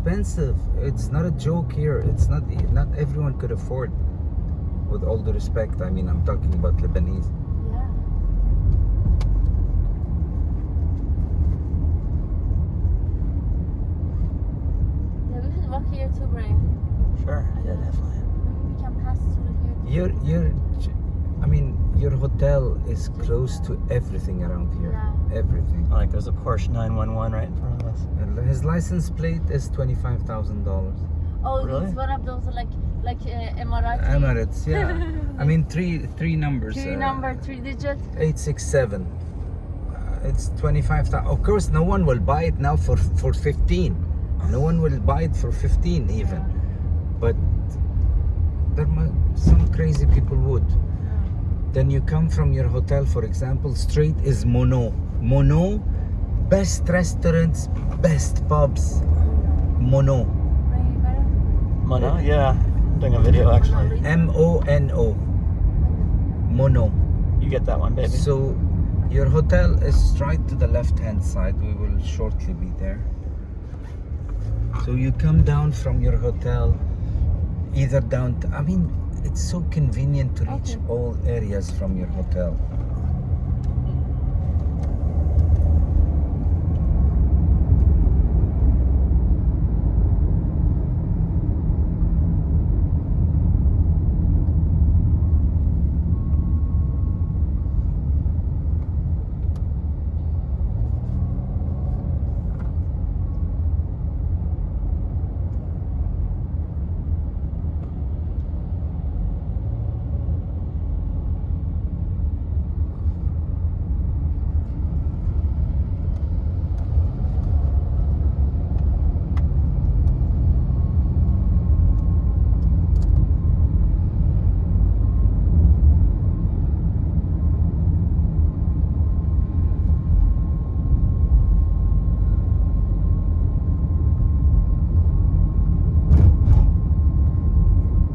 expensive. It's not a joke here. It's not not everyone could afford. With all the respect, I mean, I'm talking about Lebanese. Yeah. Yeah, we should walk here too, Brian. Sure. Yeah, definitely. Maybe we can pass through here. Your your, I mean, your hotel is close to everything around here. Yeah. Everything. Like there's a Porsche 911 right in front of us. And his license plate is twenty five thousand dollars. Oh, Really? it's one of those like like uh, Emirati. Emirates, yeah. I mean, three three numbers. Three uh, number, three digit. 867 uh, it's 25,000 of course no one will buy it now for for 15 no one will buy it for 15 even but there mu- some crazy people would then you come from your hotel for example straight is mono mono best restaurants best pubs mono. Mono? Yeah. Doing a video actually. m-o-n-o mono You get that one, baby. So your hotel is straight to the left hand side. We will shortly be there. So you come down from your hotel, either down. To, I mean, it's so convenient to reach Okay. all areas from your hotel.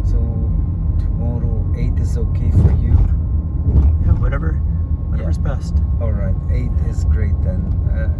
So okay for you. Yeah, whatever. Whatever's best. All right, eight is great then. Uh,